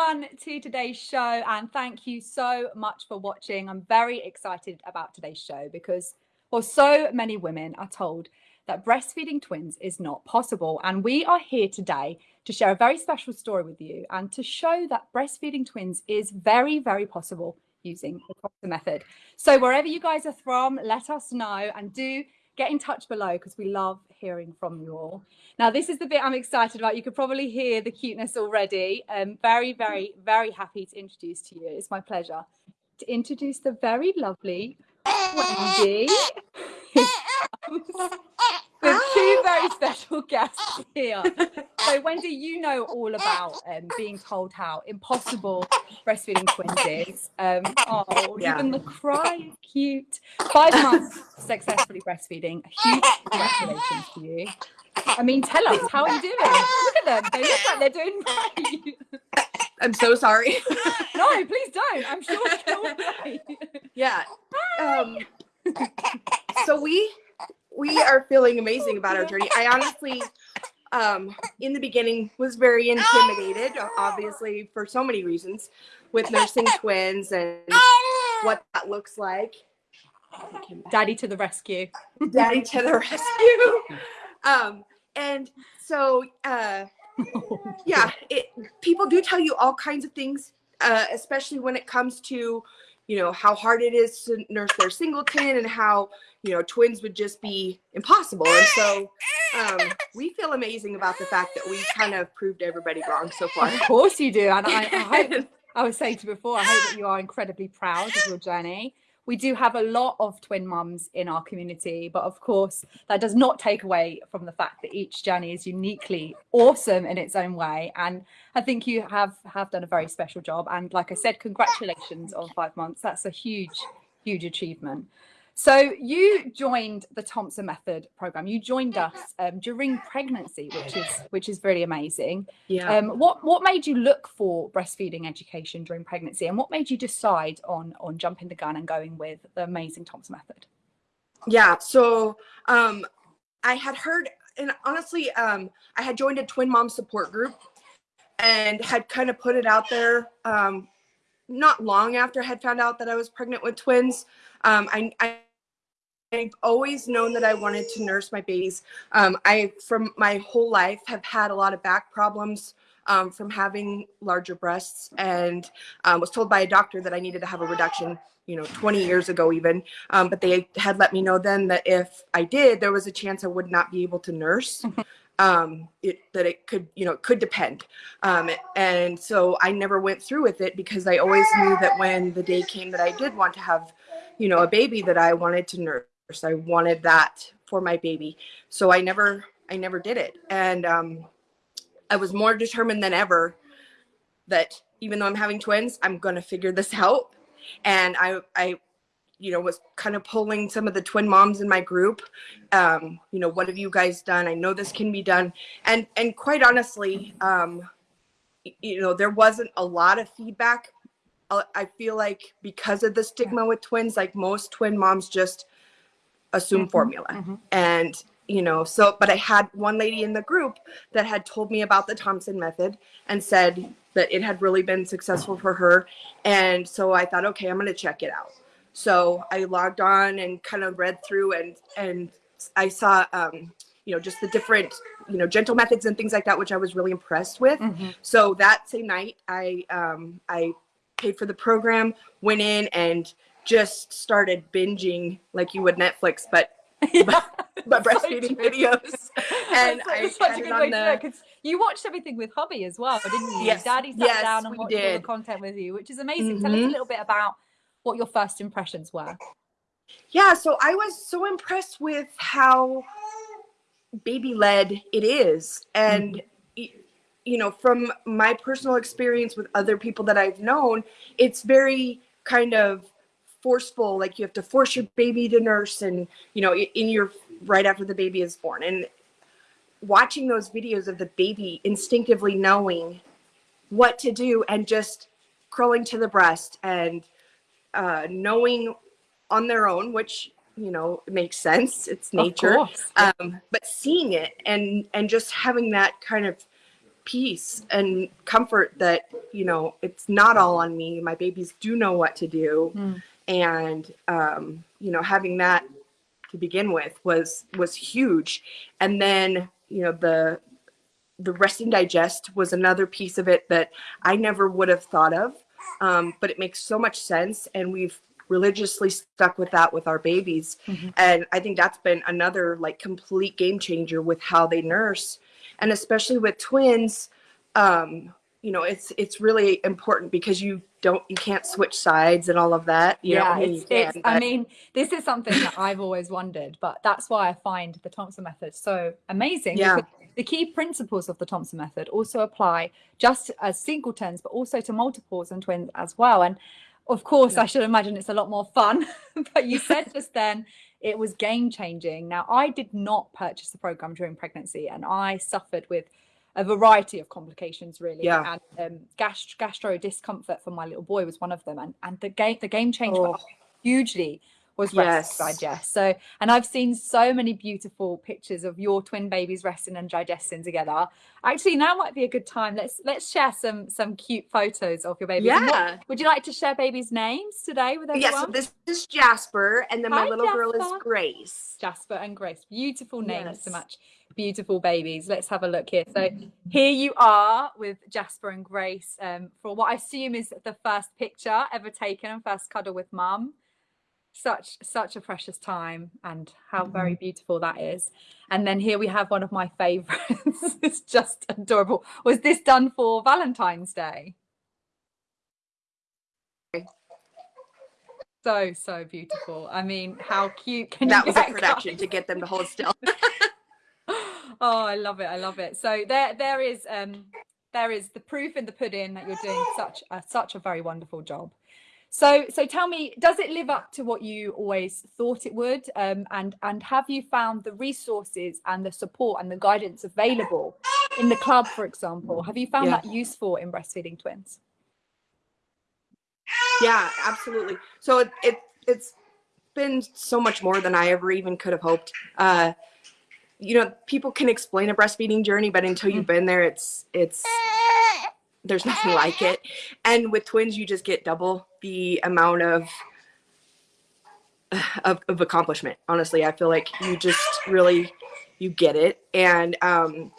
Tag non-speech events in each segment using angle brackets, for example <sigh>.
everyone to today's show and thank you so much for watching. I'm very excited about today's show because well, so many women are told that breastfeeding twins is not possible. And we are here today to share a very special story with you and to show that breastfeeding twins is very, very possible using the method. So wherever you guys are from, let us know and do get in touch below because we love hearing from you all. Now, this is the bit I'm excited about. You could probably hear the cuteness already. I'm very, very, very happy to introduce to you. It's my pleasure to introduce the very lovely Wendy. <laughs> <laughs> With two very special <laughs> guests here. <laughs> So, Wendy, you know all about um, being told how impossible breastfeeding twins is. Um, oh, yeah. even the cry, cute. Five months successfully breastfeeding. A huge congratulations to you. I mean, tell us, how are you doing? Look at them. They look like they're doing great. I'm so sorry. <laughs> no, please don't. I'm sure you're right. Yeah. Um, so we we are feeling amazing about our journey. I <laughs> honestly, um, in the beginning, was very intimidated, obviously for so many reasons, with nursing <laughs> twins and what that looks like. Daddy to the rescue. Daddy to the rescue. <laughs> Um, and so, uh, yeah, it, people do tell you all kinds of things, uh, especially when it comes to, you know, how hard it is to nurse their singleton and how, you know, twins would just be impossible. And so um, we feel amazing about the fact that we kind of proved everybody wrong so far. Of course you do. And I, I hope, <laughs> I was saying to before, I hope that you are incredibly proud of your journey we do have a lot of twin mums in our community, but of course, that does not take away from the fact that each journey is uniquely awesome in its own way. And I think you have have done a very special job. And like I said, congratulations on five months. That's a huge, huge achievement. So you joined the Thompson Method program. You joined us um, during pregnancy, which is which is really amazing. Yeah. Um, what what made you look for breastfeeding education during pregnancy, and what made you decide on on jumping the gun and going with the amazing Thompson Method? Yeah. So um, I had heard, and honestly, um, I had joined a twin mom support group, and had kind of put it out there. Um, not long after I had found out that I was pregnant with twins. Um, I, I I've always known that I wanted to nurse my babies. Um, I, from my whole life, have had a lot of back problems um, from having larger breasts and um, was told by a doctor that I needed to have a reduction, you know, 20 years ago even. Um, but they had let me know then that if I did, there was a chance I would not be able to nurse. <laughs> um, it, that it could, you know, it could depend. Um, and so I never went through with it because I always knew that when the day came that I did want to have, you know, a baby that I wanted to nurse I wanted that for my baby. So I never, I never did it. And um, I was more determined than ever that even though I'm having twins, I'm going to figure this <laughs> out. And I, I, you know, was kind of pulling some of the twin moms in my group. Um, you know, what have you guys done? I know this can be done. And, and quite honestly, um, you know, there wasn't a lot of feedback. Uh, I feel like because of the stigma with twins, like most twin moms just assume mm -hmm, formula. Mm -hmm. And, you know, so, but I had one lady in the group that had told me about the Thompson method and said that it had really been successful for her. And so I thought, okay, I'm going to check it out. So I logged on and kind of read through and, and I saw, um, you know, just the different, you know, gentle methods and things like that, which I was really impressed with. Mm -hmm. So that same night, I, um, I paid for the program, went in and just started binging like you would Netflix, but <laughs> but, but breastfeeding videos. <laughs> And I such a good way the... to you watched everything with hubby as well, didn't you? Yes. Daddy sat yes, down and watched did. all the content with you, which is amazing. Mm-hmm. Tell us a mm-hmm. little bit about what your first impressions were. Yeah, so I was so impressed with how baby led it is. And mm-hmm. you know, from my personal experience with other people that I've known, it's very kind of forceful like you have to force your baby to nurse and you know in your right after the baby is born. And watching those videos of the baby instinctively knowing what to do and just crawling to the breast and uh, knowing on their own which you know makes sense. It's nature. um, but seeing it and and just having that kind of peace and comfort that you know it's not all on me. My babies do know what to do. Mm. And um, you know having that to begin with was was huge and then you know the the rest and digest was another piece of it that i never would have thought of um, but it makes so much sense and we've religiously stuck with that with our babies Mhm. and i think that's been another like complete game changer with how they nurse and especially with twins um, you know it's it's really important because you don't you can't switch sides and all of that you know yeah, I mean, it's, you it's can, I mean, this is something that I've always wondered, but that's why I find the Thompson method so amazing. Yeah. The key principles of the Thompson method also apply just as singletons, but also to multiples and twins as well. And of course, Yeah. I should imagine it's a lot more fun. <laughs> but you said just then it was game changing. Now, I did not purchase the program during pregnancy, and I suffered with a variety of complications really Yeah. and um, gast- gastro discomfort for my little boy was one of them and and the game the game change Oh. hugely was rest Yes. digest so and i've seen so many beautiful pictures of your twin babies resting and digesting together actually now might be a good time let's let's share some some cute photos of your babies And what- Yeah. would you like to share babies names today with everyone Yeah, so this is Jasper, and then my Hi, little girl is Grace. Jasper and Grace. Beautiful names Yes. match beautiful babies. Let's have a look here. So here you are with Jasper and Grace um, for what I assume is the first picture ever taken and first cuddle with mum. Such such a precious time and how very beautiful that is. And then here we have one of my favorites. <laughs> it's just adorable. Was this done for Valentine's Day? So so beautiful. I mean, how cute can That you was a production to get them to hold still. <laughs> oh i love it i love it so there there is um there is the proof in the pudding that you're doing such a such a very wonderful job so so tell me does it live up to what you always thought it would um and and have you found the resources and the support and the guidance available in the club for example have you found Yeah. that useful in breastfeeding twins yeah, absolutely. So it, it it's been so much more than I ever even could have hoped. Uh, you know, people can explain a breastfeeding journey, but until you've been there, it's it's <laughs> there's nothing like it. And with twins, you just get double the amount of <sighs> of, of accomplishment. Honestly, I feel like you just really you get it. And um,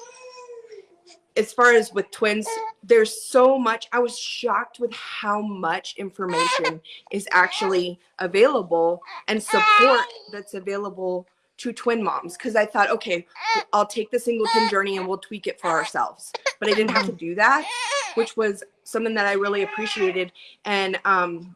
as far as with twins, there's so much. I was shocked with how much information is actually available and support that's available to twin moms. Because I thought, okay, I'll take the singleton journey and we'll tweak it for ourselves. But I didn't have to do that, which was something that I really appreciated. And um,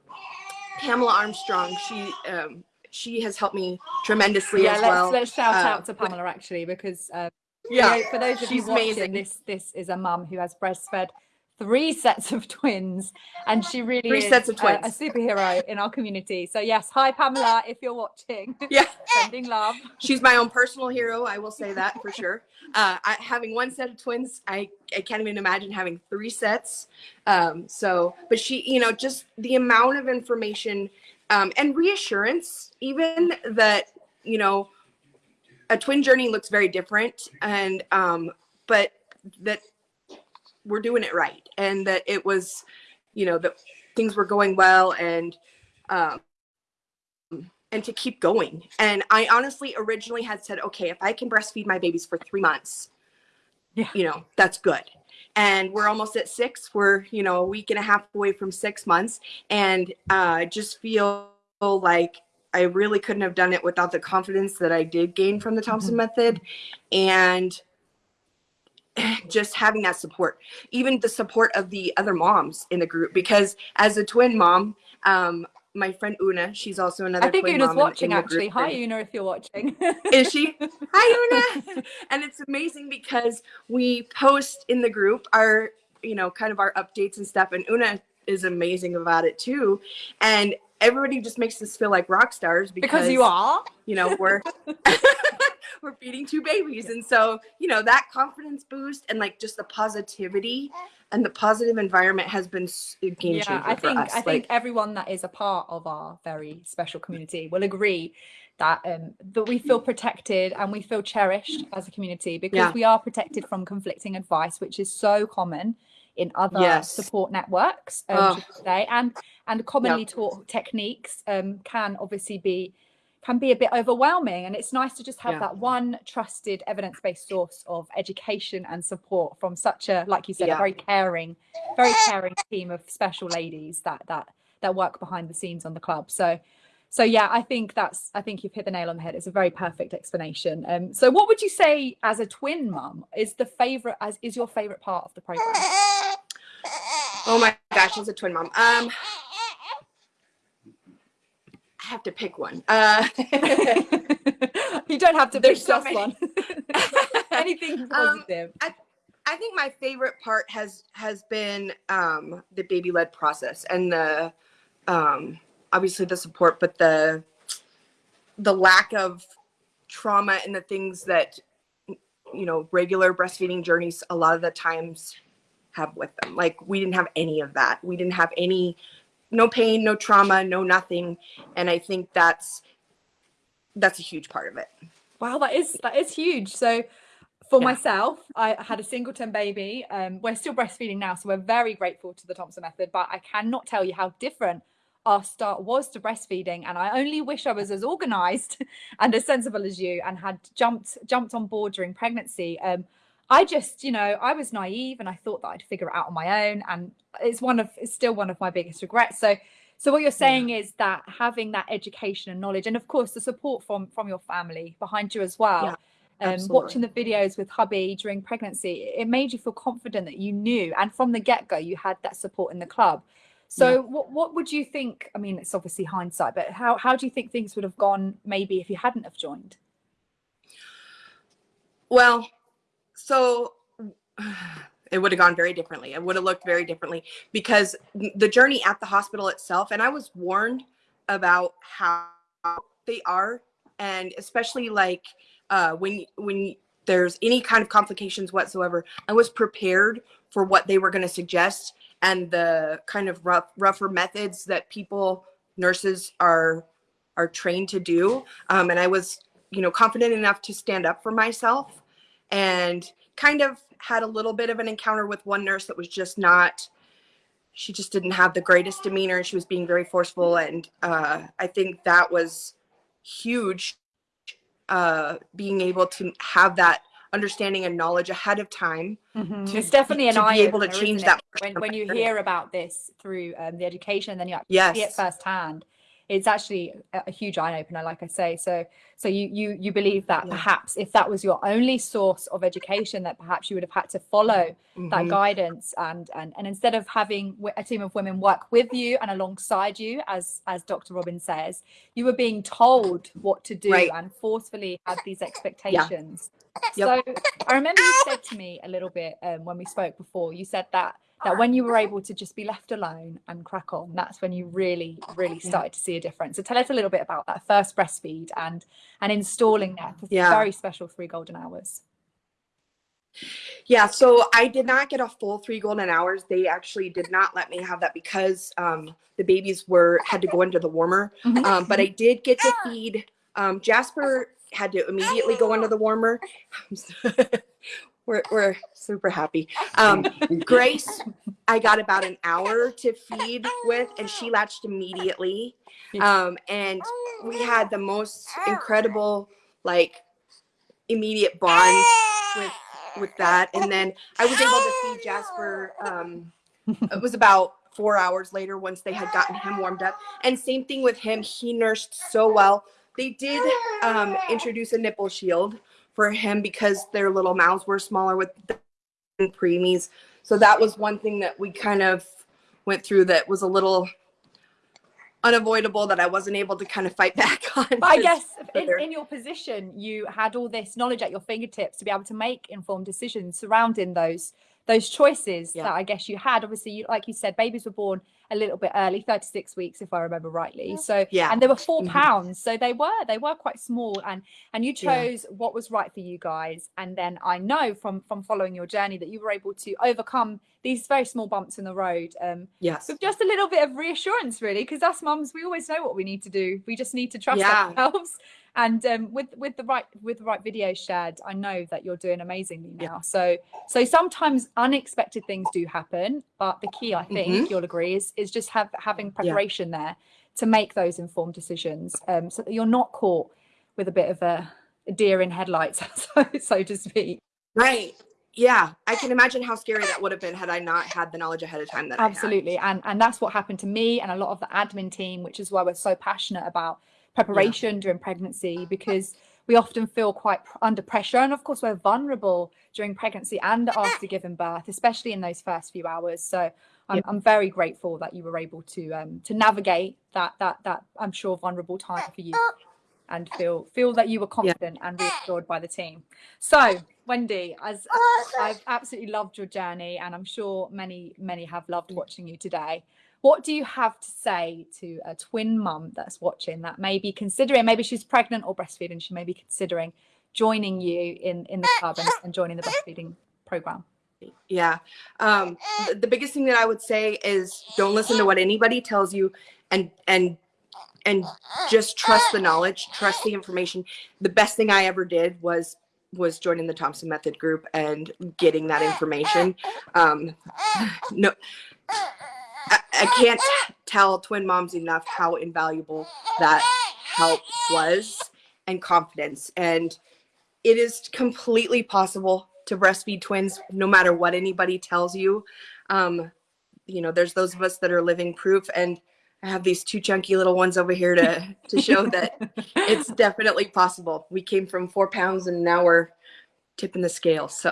Pamela Armstrong, she um, she has helped me tremendously yeah as let's well. let's shout uh, out to pamela actually because uh, yeah, for those of you she's watching, amazing. this this is a mum who has breastfed three sets of twins, and she really Three is sets of a- A, superhero in our community. So yes, hi Pamela, if you're watching, <laughs> yeah. <laughs> sending love. she's my own personal hero. I will say that for sure. Uh, I, having one set of twins, I, I can't even imagine having three sets. Um, so, but she, you know, just the amount of information um, and reassurance, even that, you know, a twin journey looks very different, and um, but that we're doing it right, and that it was, you know, that things were going well, and um, and to keep going. And I honestly originally had said, okay, if I can breastfeed my babies for three months, Yeah. you know, that's good. And we're almost at six. We're, you know, a week and a half away from six months. And uh, I just feel like I really couldn't have done it without the confidence that I did gain from the Thompson method. And <clears throat> just having that support, even the support of the other moms in the group, because as a twin mom, um, my friend Una, she's also another I think Una's in- watching in the actually. Hi Una, if you're watching. is she? <laughs> Hi, Una. and it's amazing because we post in the group our, you know, kind of our updates and stuff. And Una is amazing about it too. And everybody just makes us feel like rock stars because, because you are. you know, we're <laughs> we're feeding two babies. And so, you know, that confidence boost and like just the positivity and the positive environment has been a game changer yeah i for think us. i think everyone that is a part of our very special community will agree that um that we feel protected and we feel cherished as a community because Yeah. we are protected from conflicting advice which is so common in other Yes. support networks um, Oh. say and and commonly taught techniques um can obviously be can be a bit overwhelming and it's nice to just have Yeah. that one trusted evidence-based source of education and support from such a like you said a very caring very caring team of special ladies that that that work behind the scenes on the club. So so yeah i think that's i think you've hit the nail on the head. It's a very perfect explanation. Um so what would you say as a twin mum is the favorite as is your favorite part of the program? <laughs> Oh my gosh, as a twin mom. Um, I have to pick one. Uh, <laughs> you don't have to There's pick so just many. one <laughs> anything Um, positive I think my favorite part has has been um, the baby led process and the um, obviously the support, but the the lack of trauma and the things that you know regular breastfeeding journeys a lot of the times have with them. Like we didn't have any of that. We didn't have any no pain, no trauma, no nothing, and I think that's that's a huge part of it. Wow, that is that is huge. So for Yeah. myself, I had a singleton baby. Um, we're still breastfeeding now, so we're very grateful to the Thompson method. But I cannot tell you how different our start was to breastfeeding, and I only wish I was as organised <laughs> and as sensible as you, and had jumped jumped on board during pregnancy. Um, I just, you know, I was naive, and I thought that I'd figure it out on my own, and it's one of it's still one of my biggest regrets. So. So what you're saying is that having that education and knowledge, and of course the support from from your family behind you as well, Yeah, um, watching the videos with hubby during pregnancy, it made you feel confident that you knew, and from the get go, you had that support in the club. So, what what would you think? I mean, it's obviously hindsight, but how how do you think things would have gone maybe if you hadn't have joined? Well, so it would have gone very differently. It would have looked very differently because the journey at the hospital itself, and I was warned about how they are, and especially like uh, when when there's any kind of complications whatsoever, I was prepared for what they were going to suggest and the kind of rough rougher methods that people nurses are are trained to do. Um, and I was you know confident enough to stand up for myself and kind of had a little bit of an encounter with one nurse that was just not she just didn't have the greatest demeanor she was being very forceful. And uh, i think that was huge uh, being able to have that understanding and knowledge ahead of time to- it's definitely an to be able to change that when, when you hear about this through um, the education and then you actually see it firsthand it's actually a, huge eye opener like i say so so you you you believe that Yeah. perhaps if that was your only source of education that perhaps you would have had to follow that Mhm. guidance and, and and instead of having a team of women work with you and alongside you as as dr robin says you were being told what to do Right. and forcefully had these expectations Yep. so i remember you said to me a little bit um, when we spoke before you said that that when you were <laughs> able to just be left alone and crack on that's when you really really started to see a difference so tell us a little bit about that first breastfeed and and installing that Yeah. very special three golden hours Yeah, so I did not get a full three golden hours. They actually did not let me have that because um, the babies were had to go into the warmer. Mhm. Um, but I did get to feed. Um, Jasper had to immediately go into the warmer. <laughs> we're we're super happy. Um, <laughs> Grace, I got about an hour to feed with, and she latched immediately. Um, and we had the most incredible, like, immediate bond with with that. And then I was able to feed Jasper. Um, it was about four hours later once they had gotten him warmed up. And same thing with him. He nursed so well. They did um, introduce a nipple shield for him because their little mouths were smaller with the preemies. So that was one thing that we kind of went through that was a little unavoidable that I wasn't able to kind of fight <laughs> back on. But I guess in, in your position, you had all this knowledge at your fingertips to be able to make informed decisions surrounding those those choices Yeah. that I guess you had. Obviously, you, like you said, babies were born a little bit early, 36 weeks, if I remember rightly. So Yeah. and they were 4 Mhm. pounds, so they were they were quite small, and and you Yeah. chose what was right for you guys. And then I know from from following your journey that you were able to overcome these very small bumps in the road. Um, yes. with just a little bit of reassurance really because us mums we always know what we need to do we just need to trust Yeah. ourselves and um, with with the right with the right videos shared i know that you're doing amazingly now so so sometimes unexpected things do happen but the key i think Mhm. you'll agree is is just have having preparation there to make those informed decisions um, so that you're not caught with a bit of a, deer in headlights <laughs> so, so to speak Right. Yeah. I can imagine how scary that would have been had I not had the knowledge ahead of time that absolutely and and that's what happened to me and a lot of the admin team which is why we're so passionate about preparation during pregnancy because we often feel quite under pressure. And of course we're vulnerable during pregnancy and after giving birth especially in those first few hours. So I'm, I'm very grateful that you were able to um to navigate that that that i'm sure vulnerable time for you and feel feel that you were confident and reassured by the team. So wendy as I've absolutely loved your journey, and I'm sure many, many have loved watching you today. What do you have to say to a twin mum that's watching that may be considering, maybe she's pregnant or breastfeeding, she may be considering joining you in in the club and, and joining the breastfeeding program? Yeah. Um, th- the biggest thing that I would say is don't listen to what anybody tells you and and and just trust the knowledge, trust the information. The best thing I ever did was was joining the Thompson Method group and getting that information. Um, no, I, can't tell twin moms enough how invaluable that help was and confidence. And it is completely possible to breastfeed twins no matter what anybody tells you. Um, you know, there's those of us that are living proof and I have these two chunky little ones over here to to show that <laughs> it's definitely possible. We came from four pounds and now we're tipping the scale. So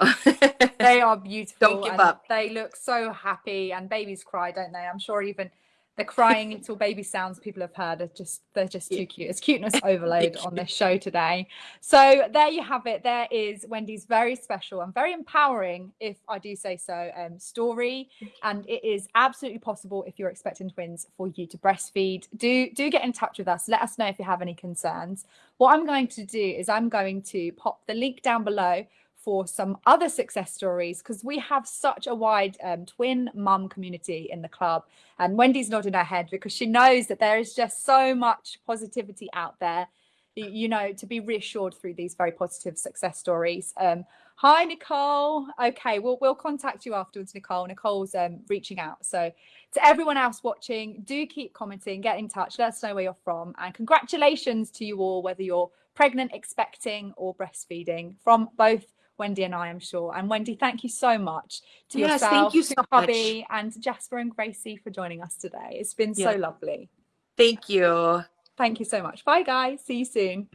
they <laughs> are beautiful. Don't give up. They look so happy, and babies cry, don't they? I'm sure even the crying until baby sounds people have heard are just they're just too cute. It's cuteness <laughs> overload on this show today. So there you have it. There is Wendy's very special and very empowering, if I do say so, um, story. And it is absolutely possible if you're expecting twins for you to breastfeed. Do do get in touch with us. Let us know if you have any concerns. What I'm going to do is I'm going to pop the link down below for some other success stories because we have such a wide um, twin mum community in the club. And Wendy's nodding her head because she knows that there is just so much positivity out there, you know, to be reassured through these very positive success stories. Um, hi, Nicole. Okay, we'll, we'll contact you afterwards, Nicole. Nicole's um, reaching out. So, to everyone else watching, do keep commenting, get in touch, let us know where you're from. And congratulations to you all, whether you're pregnant, expecting, or breastfeeding, from both Wendy and I, I'm sure. And Wendy, thank you so much to Yes, yourself, thank you to so much. hubby, and Jasper and Gracie for joining us today. It's been so lovely. thank you. Thank you so much. Bye, guys. See you soon.